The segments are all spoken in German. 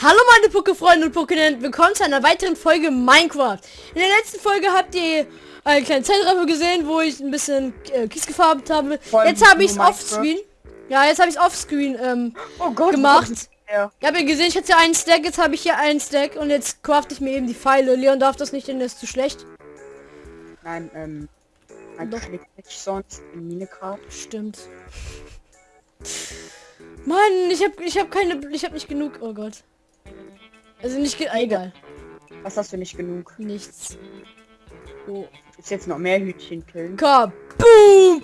Hallo meine Poké-Freunde und Pokénen, willkommen zu einer weiteren Folge Minecraft. In der letzten Folge habt ihr einen kleinen Zeitraffer gesehen, wo ich ein bisschen äh, Kies gefarbt habe. Voll Jetzt habe ich es offscreen. Ja, jetzt habe ich es offscreen ähm, Oh Gott, gemacht. Ja. Ich habe gesehen, ich hatte ja einen Stack, jetzt habe ich hier einen Stack und jetzt crafte ich mir eben die Pfeile. Leon darf das nicht, denn das ist zu schlecht. Nein, ähm, man Doch. nicht sonst in Minecraft. Stimmt. Mann, ich habe ich habe keine ich habe nicht genug. Oh Gott. Also nicht ge ah, egal. Was hast du nicht genug? Nichts. Oh, ist jetzt noch mehr Hütchen killen. Kaboom!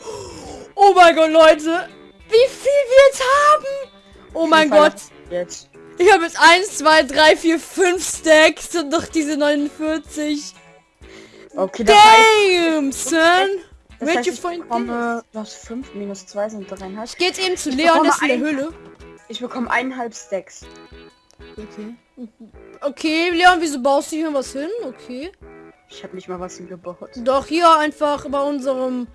Oh mein Gott, Leute! Wie viel wir jetzt haben! Oh mein Gott! Jetzt. Ich habe jetzt 1, 2, 3, 4, 5 Stacks und noch diese 49. Okay, das heißt, Damn, son! das Where'd heißt you ich find bekomme, du hast 5 minus 2 sind dreieinhalb. Ich gehe jetzt eben zu Ich Leon, das ist in der Höhle. Ich bekomme eineinhalb Stacks. Okay. Okay, Leon, wieso baust du hier was hin? Okay. Ich habe nicht mal was hingebaut. Doch hier einfach bei unserem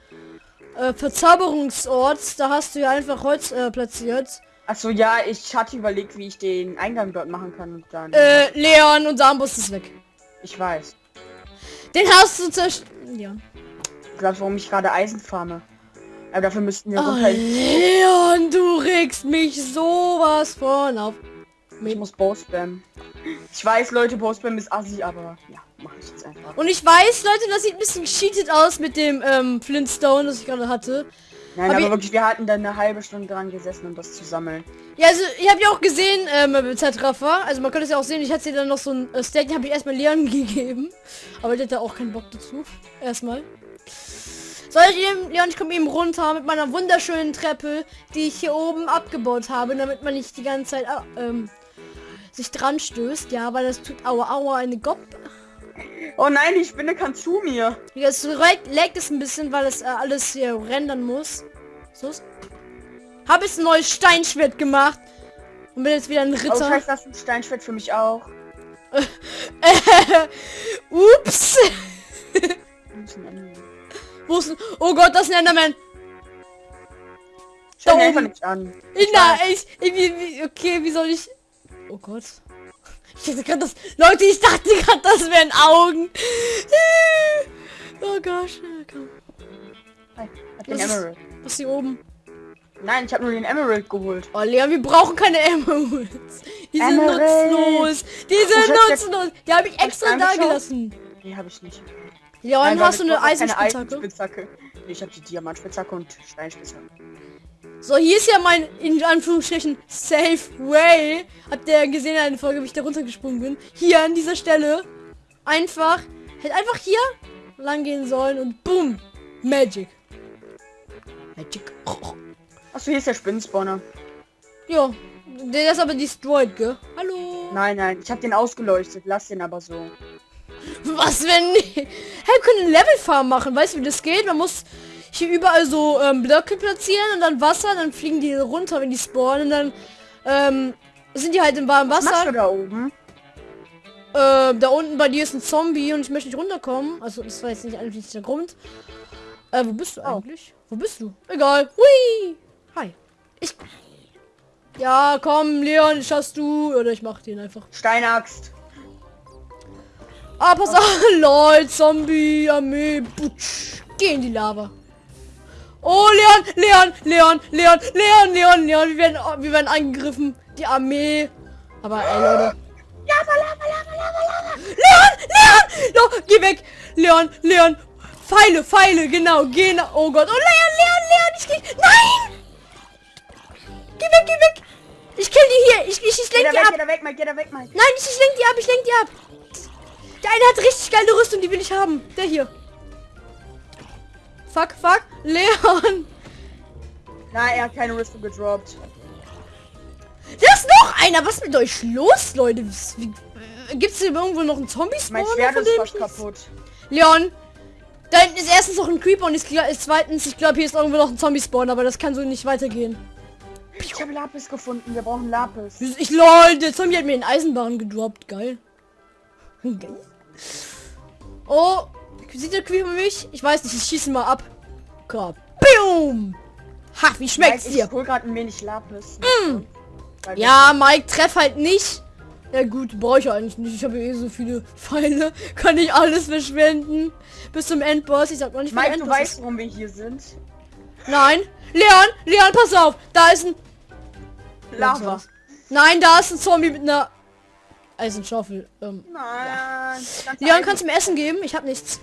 äh, Verzauberungsort, da hast du ja einfach Holz äh, platziert. Achso, ja, ich hatte überlegt, wie ich den Eingang dort machen kann und dann. Äh, Leon, unser Armbrust ist weg. Ich weiß. Den hast du zerstört. Ja. Du glaubst, warum ich gerade Eisen farme? Aber dafür müssten wir Oh. Leon, du regst mich sowas von auf. Ich muss Bow spammen. Ich weiß, Leute, Bow spam ist assi, aber ja, mache ich jetzt einfach. Und ich weiß, Leute, das sieht ein bisschen cheated aus mit dem ähm, Flintstone, das ich gerade hatte. Nein, Hab aber ich- wirklich, wir hatten da eine halbe Stunde dran gesessen, um das zu sammeln. Ja, also ich habe ja auch gesehen, ähm, Zeitraffer. Also man könnte es ja auch sehen, ich hatte dir dann noch so ein äh, Steak, den habe ich erstmal Leon gegeben. Aber der hatte auch keinen Bock dazu. Erstmal. Soll ich eben, Leon, ich komme eben runter mit meiner wunderschönen Treppe, die ich hier oben abgebaut habe, damit man nicht die ganze Zeit ah, ähm, sich dran stößt. Ja, weil das tut aua aua eine Gopp. Oh nein, die Spinne kann zu mir. Jetzt leckt es ein bisschen, weil es äh, alles hier rendern muss. So. Habe ich ein neues Steinschwert gemacht. Und bin jetzt wieder ein Oh, Ritter. scheiße, das ist ein Steinschwert für mich auch. Ups. Wo ist ein Oh Gott, das ist ein Enderman. Mir einfach nicht an. Na, ich, ich, okay, wie soll ich... Oh Gott. Ich dachte gerade das... Leute, ich dachte gerade, das wären Augen. Oh gosh. Komm. Hi, hab Was den ist- Emerald. Was ist hier oben? Nein, ich habe nur den Emerald geholt. Oh, Leon, wir brauchen keine Emeralds. Die sind Emerald. nutzlos. Die sind nutzlos. Die habe ich extra da gelassen. Nee, habe ich nicht. Du weil hast du eine Eisenspitzhacke? Eisenspitzhacke. Nee, ich habe die Diamantspitzhacke und Steinspitzhacke. So, hier ist ja mein, in Anführungsstrichen, Safe Way. Habt ihr gesehen in einer Folge, wie ich da runtergesprungen bin? Hier an dieser Stelle. Einfach, hätte einfach hier lang gehen sollen und boom. Magic. Magic. Achso, hier ist der Spinnenspawner. Ja, der ist aber destroyed, gell? Hallo. Nein, nein, ich habe den ausgeleuchtet. Lass den aber so. Was, wenn... Hey, wir können einen Levelfarm machen. Weißt du, wie das geht? Man muss hier überall so ähm, Blöcke platzieren und dann Wasser. Dann fliegen die runter, wenn die spawnen. Und dann ähm, sind die halt im warmen Was Wasser. du da oben? Äh, da unten bei dir ist ein Zombie und ich möchte nicht runterkommen. Also das war jetzt nicht eigentlich der Grund. Äh, wo bist du Oh. eigentlich? Wo bist du? Egal. Hui. Hi. Ich. Ja, komm, Leon, schaffst du. Oder ich mach den einfach. Steinaxt. Ah, pass auf. Lol, Zombie, Armee. Butsch. Geh in die Lava. Oh, Leon, Leon, Leon, Leon, Leon, Leon, Leon. Wir werden, wir werden angegriffen. Die Armee. Aber ey, Leute. Lava, lava, lava, lava, lava. Leon! Leon! No, geh weg! Leon! Leon! Pfeile, Pfeile, genau, genau. Oh Gott. Oh, Leon, Leon, Leon, ich geh... Nein! Geh weg, geh weg! Ich kill die hier. Ich, ich, ich lenk die weg, ab. geh da weg, Mike, geh da weg, Mike. Nein, ich, ich lenk die ab, ich lenk die ab. Der eine hat richtig geile Rüstung, die will ich haben. Der hier. Fuck, fuck. Leon. Nein, er hat keine Rüstung gedroppt. Da ist noch einer. Was ist mit euch los, Leute? Wie, Gibt es hier irgendwo noch einen Zombie-Spawn? Mein Schwert ist fast kaputt. Leon, da hinten ist erstens noch ein Creeper und ist, ist zweitens, ich glaube, hier ist irgendwo noch ein Zombie-Spawn, aber das kann so nicht weitergehen. Ich habe Lapis gefunden, wir brauchen Lapis. Ich lol, der Zombie hat mir den Eisenbahn gedroppt, geil. Geil. Oh, sieht der Creeper mich? Ich weiß nicht, ich schieße mal ab. Boom! Ha, wie schmeckt's Mike, dir? Ich hol gerade ein wenig Lapis. Weil Ja, Mike, treff halt nicht. Ja gut, brauche ich eigentlich nicht. Ich habe eh so viele Pfeile. Kann ich alles verschwenden. Bis zum Endboss. Ich sag noch nicht, Mike, du weißt, ist. warum wir hier sind? Nein. Leon, Leon, pass auf. Da ist ein... Lava. Nein, da ist ein Zombie mit einer Eisenschaufel. Ähm, Nein. ganz Leon, kannst du mir Essen geben? Ich habe nichts.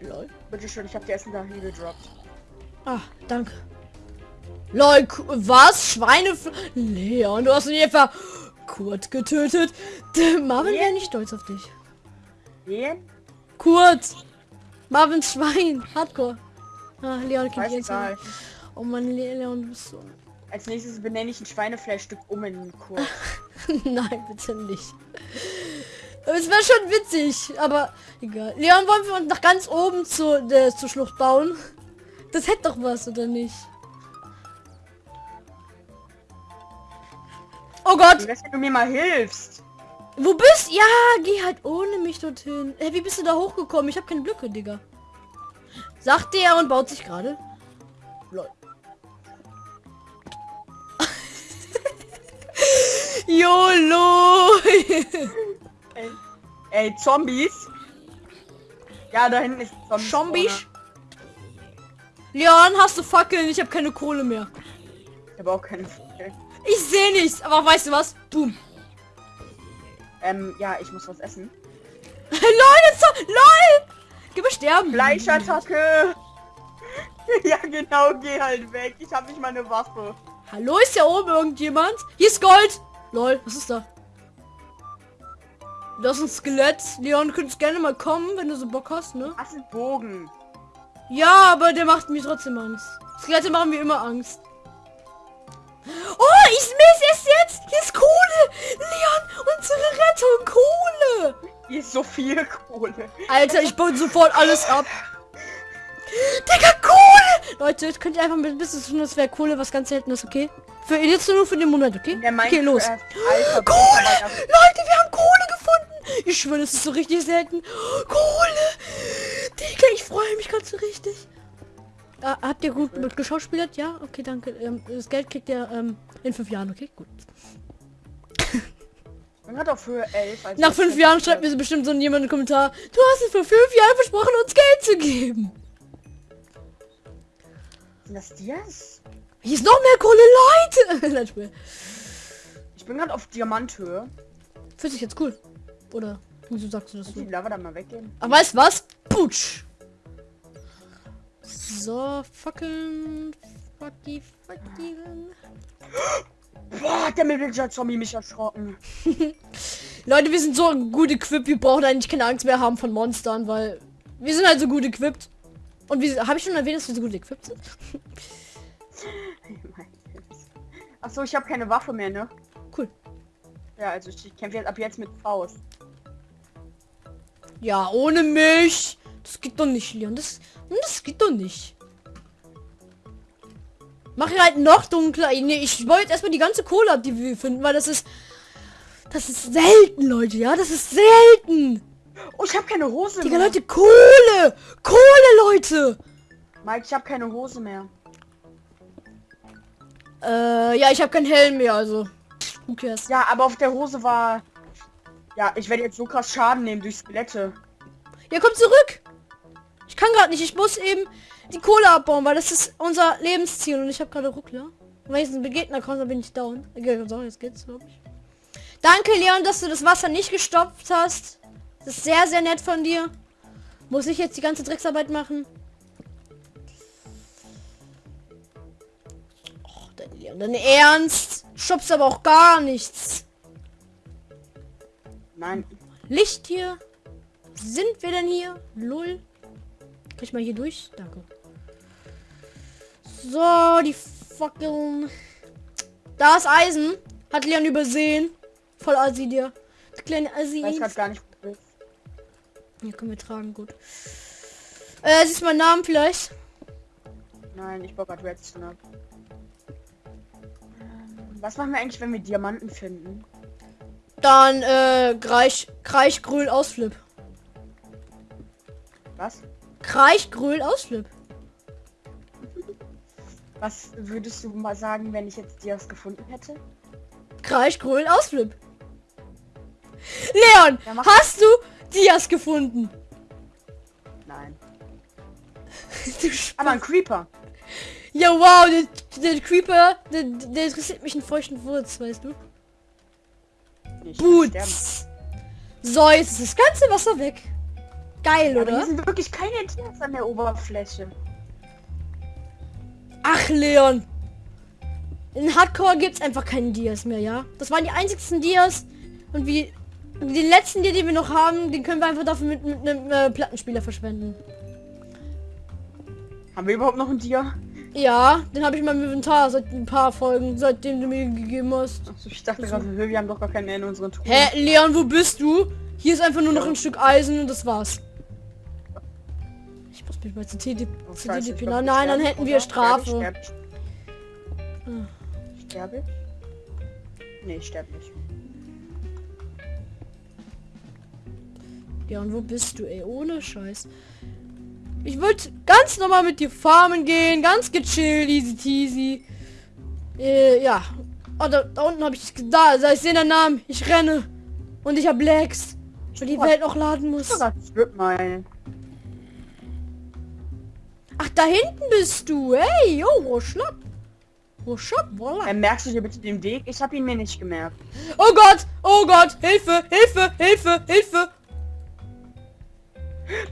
Lol. Bitte schön, ich habe dir Essen da gedroppt. Ah, danke. Lol, was? Schweine... Leon, du hast ihn etwa Kurt getötet. Marvin wäre nicht stolz auf dich. Wen? Kurt. Marvins Schwein. Hardcore. Ah, Leon kennt jetzt. egal. Oh Mann, Le- Leon, du bist so... Als nächstes benenne ich ein Schweinefleischstück um in Kurs. Nein, bitte nicht. Es wäre schon witzig, aber egal. Leon, wollen wir uns nach ganz oben zu, der, zur Schlucht bauen? Das hätte doch was, oder nicht? Oh Gott, wenn du mir mal hilfst? wo bist? Ja, geh halt ohne mich dorthin. Hey, wie bist du da hochgekommen? Ich habe keine Blöcke, Digga. Sagte er und baut sich gerade. Lol. YOLO! Ey, ey Zombies? Ja, da hinten ist ein Zombie. Zombies? Leon, hast du Fackeln? Ich habe keine Kohle mehr. Ich habe auch keine Fackel. Ich sehe nichts, aber weißt du was? Boom. Ähm, ja, ich muss was essen. Leute, so, lol! Geh sterben. Fleischattacke! ja, genau, geh halt weg. Ich habe nicht mal eine Waffe. Hallo, ist ja oben irgendjemand? Hier ist Gold. Lol, was ist da? Das ist ein Skelett. Leon, du könntest gerne mal kommen, wenn du so Bock hast, ne? Was ist Bogen? Ja, aber der macht mir trotzdem Angst. Skelette machen mir immer Angst. Oh, ich miss es jetzt. Hier ist Kohle. Leon, unsere Rettung. Kohle. Hier ist so viel Kohle. Alter, ich baue sofort alles ab. Digga, Kohle! Leute, jetzt könnt ihr einfach mit ein bisschen tun, das wäre Kohle, was ganz selten ist, okay? Für jetzt nur für den Moment, okay? Der Okay, los. Alter, Kohle! Leute, wir haben Kohle! Ich schwöre, das ist so richtig selten. Kohle! Digga, ich freue mich ganz so richtig. Ah, habt ihr gut mit geschauspielert? Ja? Okay, danke. Ähm, das Geld kriegt ihr ähm, in fünf Jahren, okay? Gut. Man hat auf Höhe 11. Also Nach fünf Jahren schreibt mir so bestimmt so jemand einen Kommentar. Du hast es vor fünf Jahren versprochen, uns Geld zu geben. Sind das Dias? Hier ist noch mehr Kohle, Leute! Ich bin gerade auf Diamanthöhe. Fühlt sich jetzt cool. Oder wieso sagst du das Die so? Lava da mal weggehen. Aber weißt du was? Putsch! So, fucking... Fucky, fucky. Boah, der Villager Zombie mich erschrocken. Leute, wir sind so gut equipped, wir brauchen eigentlich keine Angst mehr haben von Monstern, weil wir sind halt so gut equipped. Und wie habe ich schon erwähnt, dass wir so gut equipped sind? Achso, ich habe keine Waffe mehr, ne? Cool. Ja, also ich kämpfe jetzt ab jetzt mit Faust. Ja, ohne mich. Das geht doch nicht, Leon. Das, das geht doch nicht. Mach halt noch dunkler. Nee, ich jetzt erstmal die ganze Kohle ab, die wir finden, weil das ist... Das ist selten, Leute, ja? Das ist selten. Oh, ich habe keine Hose Digga, mehr. Leute, Kohle! Kohle, Leute! Mike, ich habe keine Hose mehr. Äh, ja, ich habe keinen Helm mehr, also... Who cares? Ja, aber auf der Hose war... Ja, ich werde jetzt so krass Schaden nehmen durch Skelette. Ja, komm zurück! Ich kann gerade nicht, ich muss eben die Kohle abbauen, weil das ist unser Lebensziel und ich habe gerade Ruckler. Und wenn ich einen Gegner komme, dann bin ich down. Okay, so, jetzt geht's, glaube ich. Danke, Leon, dass du das Wasser nicht gestopft hast. Das ist sehr, sehr nett von dir. Muss ich jetzt die ganze Drecksarbeit machen? Och, dein Leon, dein Ernst? Stoppst aber auch gar nichts. Nein. Licht hier. Sind wir denn hier? Lull. Kann ich mal hier durch? Danke. So, die fucking... Da ist Eisen. Hat Leon übersehen. Voll Assi dir. Der kleine Assi. Ich weiß gar nicht. Hier können wir tragen, gut. Äh, siehst du meinen Namen vielleicht? Nein, ich baue gerade Redstone ab. Was machen wir eigentlich, wenn wir Diamanten finden? Dann, äh, Kreich, Kreichgröl Ausflip. Was? Kreichgröl Ausflip. Was würdest du mal sagen, wenn ich jetzt Dias gefunden hätte? Kreisch, Grölen, Ausflip. Leon, Ja, hast du Dias gefunden? Nein. Aber ein Creeper. ja, wow, der, der Creeper, der, der interessiert mich einen feuchten Wurz, weißt du? Boots. So, jetzt ist das ganze Wasser weg. Geil, hier oder? sind wirklich keine Dias an der Oberfläche. Ach, Leon. In Hardcore gibt's einfach keinen Dias mehr, ja? Das waren die einzigsten Dias. Und wie den letzten Dia, den wir noch haben, den können wir einfach dafür mit, mit einem äh, Plattenspieler verschwenden. Haben wir überhaupt noch ein Dia? Ja, den habe ich in meinem Inventar seit ein paar Folgen, seitdem du mir gegeben hast. Achso, ich dachte gerade, wir haben doch gar keinen in unseren Truhen. Hä, Leon, wo bist du? Hier ist einfach nur noch ein Stück Eisen und das war's. Ich muss mich mal zu TDP. Oh, glaub, Nein, nein, dann hätten wir Strafe. Sterbe ich, sterbe ich. Sterbe ich? Nee, ich sterbe nicht. Ja, und wo bist du, ey? Ohne Scheiß. Ich wollte ganz normal mit dir farmen gehen, ganz gechillt, easy teasy. Äh, ja. Oh, da, da unten habe ich... Da, da ich sehe den Namen. Ich renne. Und ich habe Lags. Weil die Welt noch laden muss. Das wird mal. Ach, da hinten bist du. Hey, yo, wo schlapp. Wo schlapp, voila. Äh, merkst du dir bitte den Weg? Ich habe ihn mir nicht gemerkt. Oh Gott, oh Gott, Hilfe, Hilfe, Hilfe, Hilfe.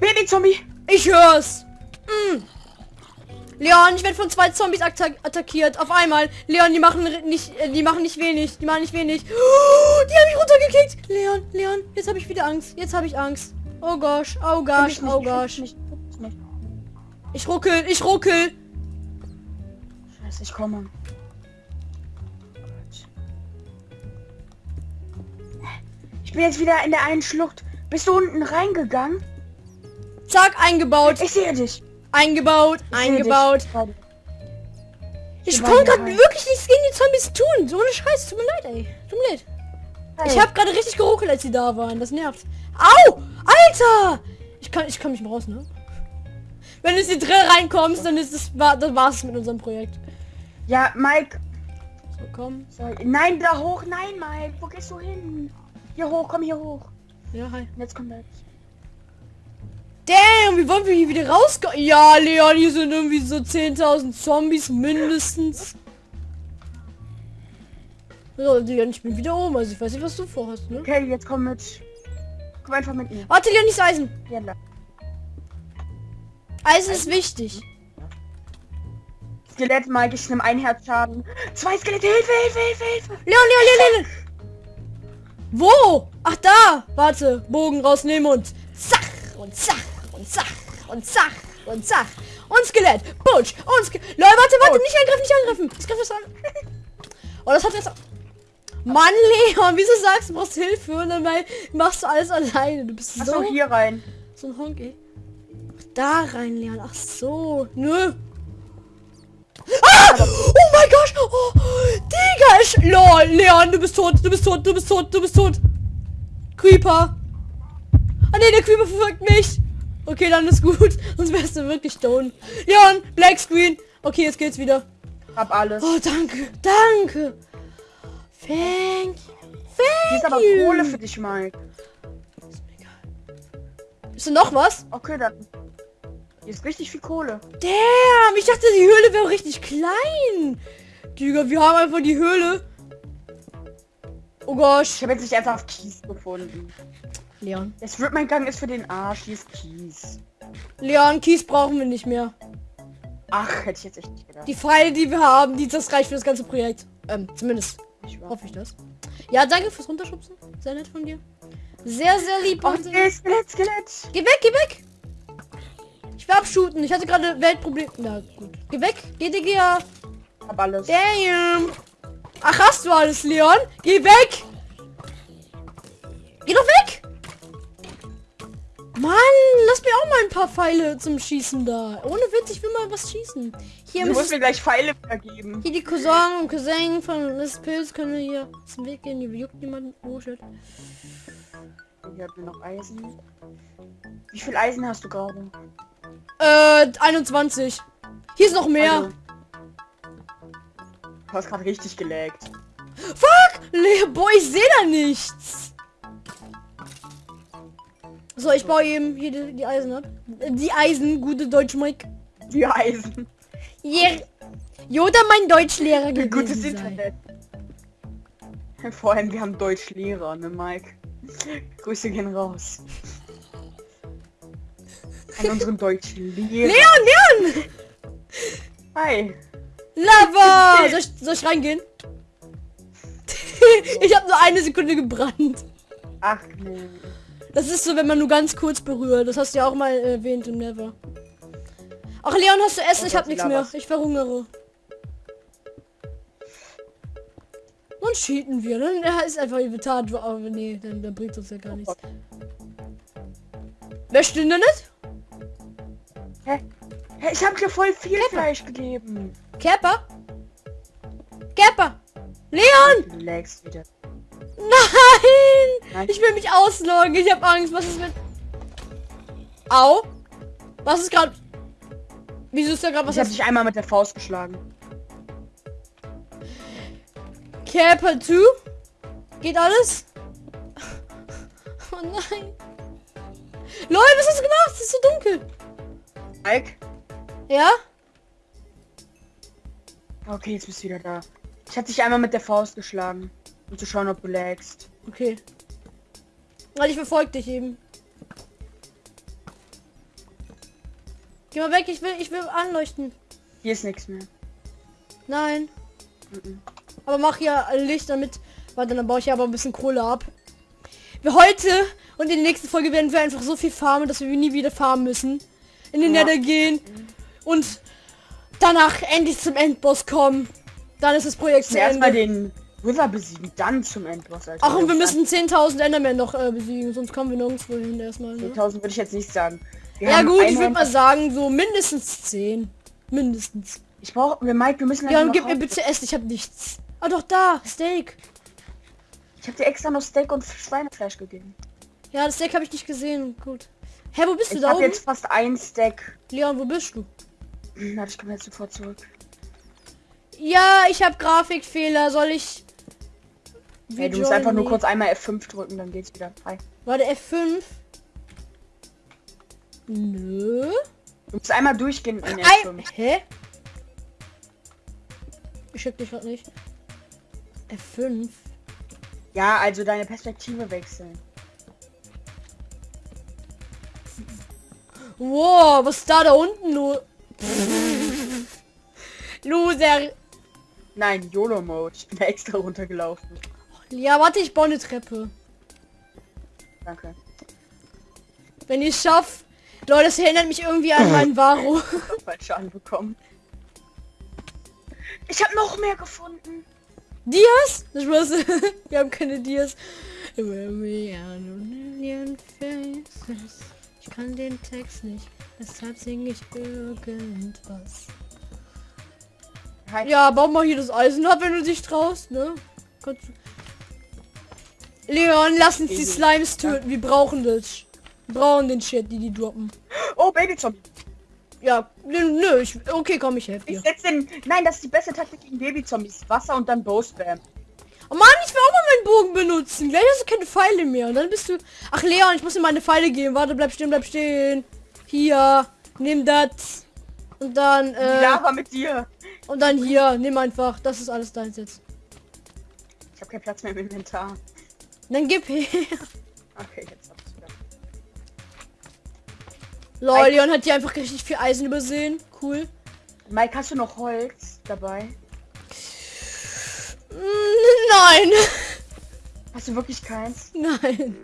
Baby-Zombie! Ich hör's. Mm. Leon, ich werde von zwei Zombies atta attackiert. Auf einmal. Leon, die machen ri- nicht, äh, die machen nicht wenig. Die machen nicht wenig. Oh, die haben mich runtergekickt. Leon, Leon, jetzt habe ich wieder Angst. Jetzt habe ich Angst. Oh gosh, oh gosh, oh gosh. Ich ruckel, ich ruckel. Scheiße, ich komme. Ich bin jetzt wieder in der einen Schlucht. Bist du unten reingegangen? Zack, eingebaut, Ich sehe dich. eingebaut, Ich eingebaut. dich. Ich konnte gerade wirklich nichts gegen die Zombies tun. So eine Scheiße. Tut mir leid, ey. Tut mir leid. Hey. Ich habe gerade richtig geruckelt, als sie da waren. Das nervt. Au! Alter! Ich kann, ich kann mich mal raus, ne? Wenn du in die Drill reinkommst, dann ist es, war, dann war's mit unserem Projekt. Ja, Mike. So, komm. Sorry. Nein, da hoch. Nein, Mike. Wo gehst du hin? Hier hoch, komm hier hoch. Ja, hi. Und jetzt kommt er. Damn, wie wollen wir hier wieder rauskommen? Ja, Leon, hier sind irgendwie so 10.000 Zombies mindestens. So, Leon, ich bin wieder oben. Also ich weiß nicht, was du vorhast, ne? Okay, jetzt komm mit. Komm einfach mit mir. Warte, Leon, nicht Eisen. Hier lang. Eisen ist wichtig. Skelett, Mike, ich nehme ein Herz Schaden. Zwei Skelette, Hilfe, Hilfe, Hilfe, Hilfe. Leon, Leon, Leon, Leon. Wo? Ach da. Warte. Bogen rausnehmen und zack und zack und zack und zack und zack. Und Skelett. Butch. Und Skelett. Leute, warte, warte. Nicht angreifen, nicht angreifen. Das greift das an. Oh, das hat jetzt... Mann, Leon, wieso sagst du, brauchst Hilfe und dann machst du alles alleine. Du bist Achso, so, hier rein. so ein Honk, ey. Ach, Da rein, Leon. Ach so. Nö. Ah! Oh mein Gott! Oh, Digga! Ich, lol, Leon, du bist tot, du bist tot, du bist tot, du bist tot. Creeper. Ah ne, der Creeper verfolgt mich. Okay, dann ist gut. Sonst wärst du wirklich down. Leon, Black Screen. Okay, jetzt geht's wieder. Hab alles. Oh, danke, danke. Thank you. Hier ist Thank aber you. Kohle für dich, Mike. Ist da noch was? Okay, dann. Hier ist richtig viel Kohle. Damn, ich dachte, die Höhle wäre richtig klein. Digga, wir haben einfach die Höhle. Oh Ich gosh. habe jetzt nicht einfach Kies gefunden. Leon. Der Strip-Gang ist für den Arsch. Hier ist Kies. Leon, Kies brauchen wir nicht mehr. Ach, hätte ich jetzt echt nicht gedacht. Die Pfeile, die wir haben, die das reicht für das ganze Projekt. Ähm, zumindest Ich hoffe ich das. Ja, danke fürs Runterschubsen. Sehr nett von dir. Sehr, sehr lieb. Oh, sehr- nee, Skelett, Skelett. Geh weg, geh weg. Ich will abshooten. Ich hatte gerade Weltproblem. Na gut. Geh weg. Geh, Digga. Ja. Hab alles. Damn. Ach, hast du alles, Leon? Geh weg. Geh doch weg. Mann, lass mir auch mal ein paar Pfeile zum Schießen da. Ohne Witz, ich will mal was schießen. Hier Du musst mir gleich Pfeile vergeben. hier die Cousin und Cousin von Miss Pilz können wir hier dem Weg gehen. Hier juckt niemand. Oh shit. Hier hat mir noch Eisen. Wie viel Eisen hast du gerade? Äh, 21. Hier ist noch mehr. Also, Du hast gerade richtig gelaggt. Le Boah, ich sehe da nichts. So, ich baue eben hier die, die Eisen ab. Äh, Die Eisen, gute Deutsch, Mike. Die Eisen. Yeah. Yoda, mein Deutschlehrer Wie gutes gewesen sei. Internet. Vor allem, wir haben Deutschlehrer, ne Mike? Grüße gehen raus. An unseren Deutschlehrer. Leon, Leon! Hi. Lava! Soll ich, soll ich reingehen? ich habe nur eine Sekunde gebrannt. Ach nee. Das ist so, wenn man nur ganz kurz berührt. Das hast du ja auch mal erwähnt im Never. Ach, Leon, hast du Essen? Ich hab nichts mehr. Ich verhungere. Dann cheaten wir. Dann ja, ist einfach Inventar. Aber nee, dann, dann bringt uns ja gar nichts. Wer stimmt denn nicht? Hä? Hä, Ich habe dir voll viel Fleisch gegeben. Kerper? Kerper! Leon! Lagst wieder. Nein! Nein. Ich will mich ausloggen. Ich habe Angst. Was ist mit... Au! Was ist gerade... Wieso ist da gerade was? Ich habe dich einmal mit der Faust geschlagen. Kerper 2? Geht alles? Oh nein. Leute, was hast du gemacht? Es ist so dunkel. Mike? Ja? Okay, jetzt bist du wieder da. Ich habe dich einmal mit der Faust geschlagen. Um zu schauen, ob du lagst. Okay. Weil ich verfolge dich eben. Geh mal weg, ich will, ich will anleuchten. Hier ist nichts mehr. Nein. Mhm. Aber mach ja Licht damit. Warte, dann baue ich ja aber ein bisschen Kohle ab. Wir heute und in der nächsten Folge werden wir einfach so viel farmen, dass wir nie wieder farmen müssen. In den Ja. Nether gehen und danach endlich zum Endboss kommen. Dann ist das Projekt zu Ende. den Wither besiegen, dann zum Endboss. Alter. Ach, und wir müssen 10.000 Endermen noch äh, besiegen, sonst kommen wir nirgendwo hin erstmal. Ne? 10.000 würde ich jetzt nicht sagen. Wir Ja gut, ich würde mal sagen, so mindestens 10. Mindestens. Ich brauche, wir Mike, wir müssen Ja, gib mir bitte Essen, ich habe nichts. Ah doch, da, Steak. Ich habe dir extra noch Steak und Schweinefleisch gegeben. Ja, das Steak habe ich nicht gesehen. Gut. Hä, wo bist du Ich da habe oben? jetzt fast ein Steak. Leon, wo bist du? Hm, Warte, ich komme jetzt sofort zurück. Ja, ich habe Grafikfehler. Soll ich... Hey, du musst einfach nur kurz einmal F5 drücken, dann geht's wieder. Hi. Warte, F5. Nö. Du musst einmal durchgehen in Ei F5. Hä? Ich schick dich grad nicht. F5. Ja, also deine Perspektive wechseln. Wow, was ist da da unten nur? Loser. Nein, YOLO-Mode. Ich bin da extra runtergelaufen. Ja, warte, ich baue eine Treppe. Danke. Wenn ich schaff. Leute, das erinnert mich irgendwie an meinen Varo. Falsche anbekommen. Ich habe noch mehr gefunden. Dias? Ich weiß, wir haben keine Dias. Ich kann den Text nicht. Deshalb singe ich irgendwas. Hi. Ja, bau mal hier das Eisen ab, wenn du dich traust, ne? Kannst du- Leon, lass uns die. Slimes töten. Wir brauchen das. Wir brauchen den Shit, die die droppen. Oh, Babyzombie. Ja, nö, ich, okay, komm, ich helfe dir. Ich setze den... Nein, das ist die beste Taktik gegen Babyzombies. Wasser und dann Bow-Spam. Oh Mann, ich will auch mal meinen Bogen benutzen. Gleich hast du keine Pfeile mehr. Und dann bist du... Ach, Leon, ich muss dir meine Pfeile geben. Warte, bleib stehen, bleib stehen. Hier, nimm das. Und dann, äh, Lava mit dir. und dann hier, nimm einfach. Das ist alles deins jetzt. Ich habe keinen Platz mehr im Inventar. Dann gib her. Okay, jetzt hab ich's wieder. Lol, Leon hat hier einfach richtig viel Eisen übersehen. Cool. Mike, hast du noch Holz dabei? Mm, Nein. Hast du wirklich keins? Nein.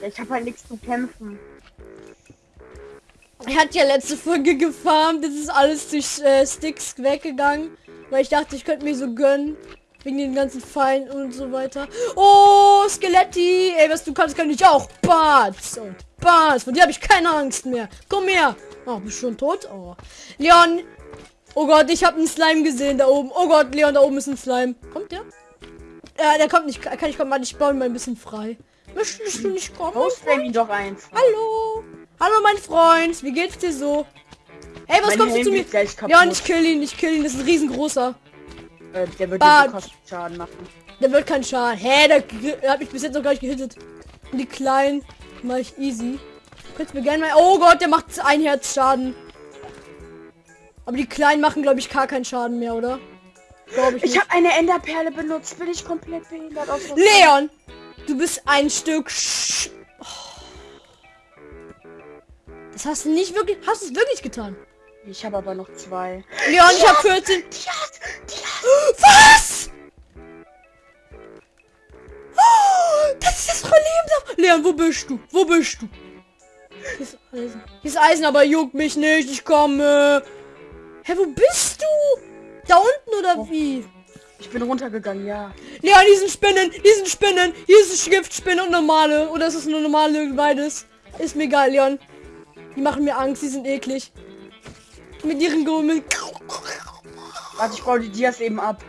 Ja, ich habe halt nichts zu kämpfen. Er hat ja letzte Folge gefarmt. Das ist alles durch äh, Sticks weggegangen. Weil ich dachte, ich könnte mir so gönnen. Wegen den ganzen Pfeilen und so weiter. Oh, Skeletti. Ey, was du kannst, kann ich auch. Bats und Bats. Von dir habe ich keine Angst mehr. Komm her. Oh, bist du schon tot? Oh. Leon. Oh Gott, ich habe einen Slime gesehen da oben. Oh Gott, Leon, da oben ist ein Slime. Kommt der? Ja, der kommt nicht. Kann ich kommen, Mann, ich baue ihn mal ein bisschen frei. Möchtest du nicht kommen? Bow-Spam ihn doch einfach. Hallo. Hallo, mein Freund. Wie geht's dir so? Hey, was Mein kommst du Helm zu mir? Ja, und ich kill ihn, ich kill ihn. Das ist ein riesengroßer. Äh, der wird Schaden machen. Der wird keinen Schaden. Hä, der, der hat mich bis jetzt noch gar nicht gehittet. Und die kleinen mach ich easy. Könntest mir gerne mal... Oh Gott, der macht ein Herz Schaden. Aber die kleinen machen, glaube ich, gar keinen Schaden mehr, oder? Glaube ich Ich habe eine Enderperle benutzt. Bin ich komplett behindert aus? Leon! Du bist ein Stück... Sch oh. Das hast du nicht wirklich... Hast du es wirklich getan? Ich habe aber noch zwei. Leon, ich habe 14... Die hat, die hat. Leon, wo bist du? Wo bist du? Hier ist Eisen. Hier ist Eisen, aber juckt mich nicht. Ich komme. Hä, wo bist du? Da unten oder wie? Ich bin runtergegangen, ja. Leon, diesen Spinnen, diesen Spinnen. Hier ist eine Giftspinne und normale. Oder ist es eine normale beides? Ist mir egal, Leon. Die machen mir Angst, die sind eklig. Mit ihren Gummeln. Warte, ich baue die Dias eben ab.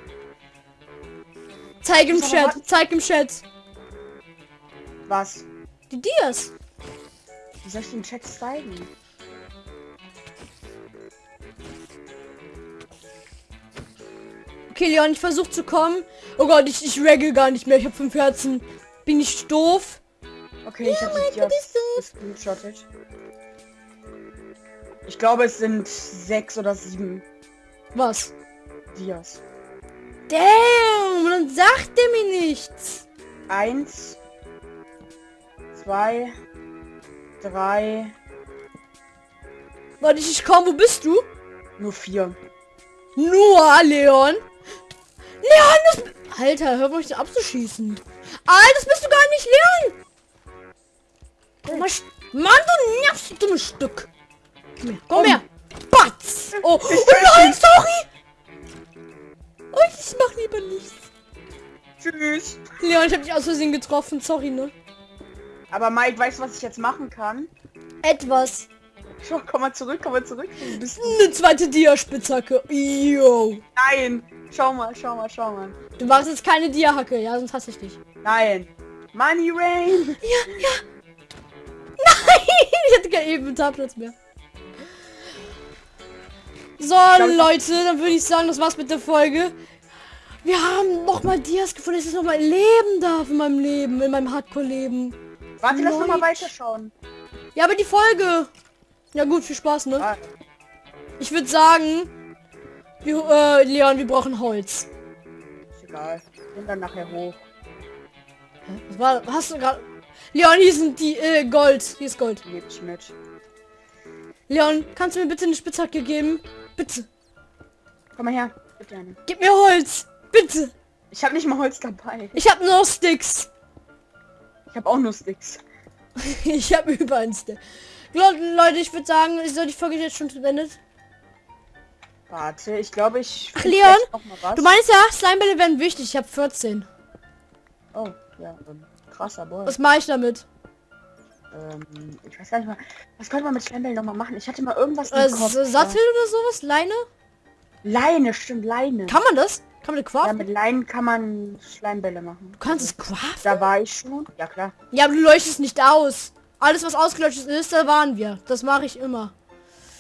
Zeig im Chat, zeig im Chat. Was? Die Dias. Wie soll ich den Chat zeigen? Okay, Leon, ich versuche zu kommen. Oh Gott, ich, ich regge gar nicht mehr. Ich habe fünf Herzen. Bin ich doof? Okay, ich habe gescreenshottet. Ich glaube, es sind sechs oder sieben Was? Dias. Damn, dann sagt er mir nichts. Eins, zwei, drei, Warte, ich, ich komm, wo bist du? nur vier. Nur, Leon. Leon, das... Alter, hör mal nicht abzuschießen. Alter, das bist du gar nicht, Leon. Komm sch- Mann, du nervst, du dummes Stück. Komm her, komm Komm. her. Batz. Oh, oh nein, sorry. Oh, ich mach lieber nichts. Tschüss. Leon, ich hab dich aus Versehen getroffen. Sorry, ne? Aber Mike, weißt du, was ich jetzt machen kann? Etwas. Schau, komm mal zurück, komm mal zurück. Eine zweite Dia-Spitzhacke. Yo. Nein. Schau mal, schau mal, schau mal. Du machst jetzt keine Dia-Hacke, ja, sonst hasse ich dich. Nein. Money Rain. Ja, ja. Nein, ich hatte keinen Inventarplatz mehr. So, Leute, dann würde ich sagen, das war's mit der Folge. Wir haben noch mal Dias gefunden, dass ich noch mal leben darf in meinem Leben, in meinem Hardcore-Leben. Warte, lass noch mal Leute. weiterschauen. Ja, aber die Folge. Ja gut, viel Spaß, ne? Ah, Ich würde sagen, wir, äh, Leon, wir brauchen Holz. ist egal. Bin dann nachher hoch. Was war, hast du gerade? Leon, hier sind die äh, Gold. Hier ist Gold. Ich mit. Leon, kannst du mir bitte eine Spitzhacke geben? Bitte. Komm mal her. Bitte eine. Gib mir Holz. Bitte. Ich habe nicht mal Holz dabei. Ich habe nur Sticks. Ich habe auch nur Sticks. ich habe über ein Stick. Le- Leute, ich würde sagen, ist so die Folge jetzt schon beendet. Warte, ich glaube, ich... Ach, Leon. Du meinst ja, Slimebälle werden wichtig. Ich habe 14. Oh, ja. Ähm, krasser Boy. Was mache ich damit? Ähm, ich weiß gar nicht mal. Was könnte man mit Schleimbällen noch mal machen? Ich hatte mal irgendwas im Äh, Kopf. Sattel oder sowas? Leine? Leine, stimmt, Leine. Kann man das? Kann man ja, craften? mit Leinen kann man Schleimbälle machen. du kannst es craften? Da war ich schon. Ja, klar. Ja, aber du leuchtest nicht aus. Alles, was ausgeleuchtet ist, da waren wir. Das mache ich immer.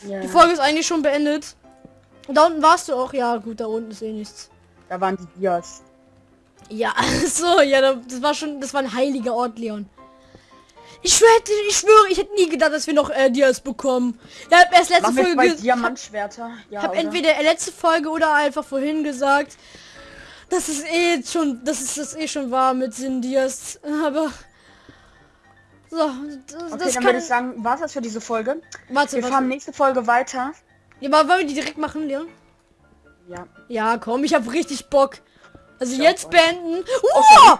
Ja, Die Folge ist eigentlich schon beendet. Und da unten warst du auch. Ja, gut, da unten ist eh nichts. da waren die Dias. Ja, so, ja, da- das war schon, das war ein heiliger Ort, Leon. Ich schwöre, ich schwöre, ich hätte nie gedacht, dass wir noch äh, Dias bekommen. Ich habe erst letzte wir Folge, Diamantschwerter. Ja, habe entweder letzte Folge oder einfach vorhin gesagt, dass es eh schon, dass es das eh schon war mit den Dias. Aber so, das, Okay, das dann kann. würde ich sagen, war das für diese Folge. warte, Wir warte. fahren nächste Folge weiter. Ja, aber wollen wir die direkt machen, Leon? Ja. Ja, komm, ich habe richtig Bock. Also Ja, jetzt beenden. Uh!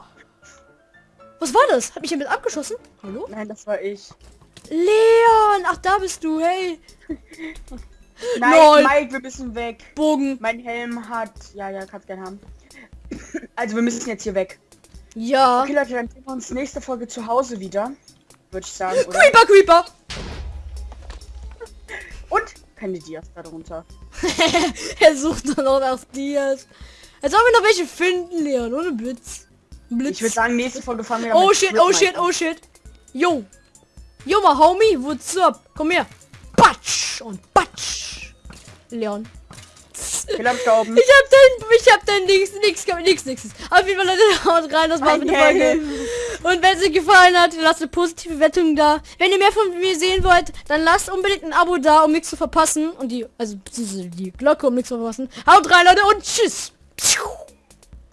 Was war das? Hat mich jemand abgeschossen? Hallo? Nein, das war ich. Leon! Ach, da bist du, hey. Nein, Lol. Mike, wir müssen weg. Bogen. Mein Helm hat... Ja, ja, kannst gerne haben. Also wir müssen jetzt hier weg. Ja. Okay, Leute, dann sehen wir uns nächste Folge zu Hause wieder. Würde ich sagen, oder? Creeper, Creeper! Und keine Dias darunter. er sucht dann auch nach Dias. Als ob wir noch welche finden, Leon, ohne Blitz. Blitz. Ich würde sagen, nächste Folge fahren wir oh mit shit, oh shit, oh shit. Yo. Yo, mal Homie, what's up? Komm her. Batsch und Batsch. Leon. Ich hab glauben. Ich hab dein nix, nix, nix, nix. Auf jeden Fall Leute, haut rein, das war's mit der Folge. Und wenn es euch gefallen hat, lasst eine positive Wertung da. Wenn ihr mehr von mir sehen wollt, dann lasst unbedingt ein Abo da, um nichts zu verpassen. Und die, also die Glocke, um nichts zu verpassen. Haut rein, Leute, und tschüss.